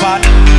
But.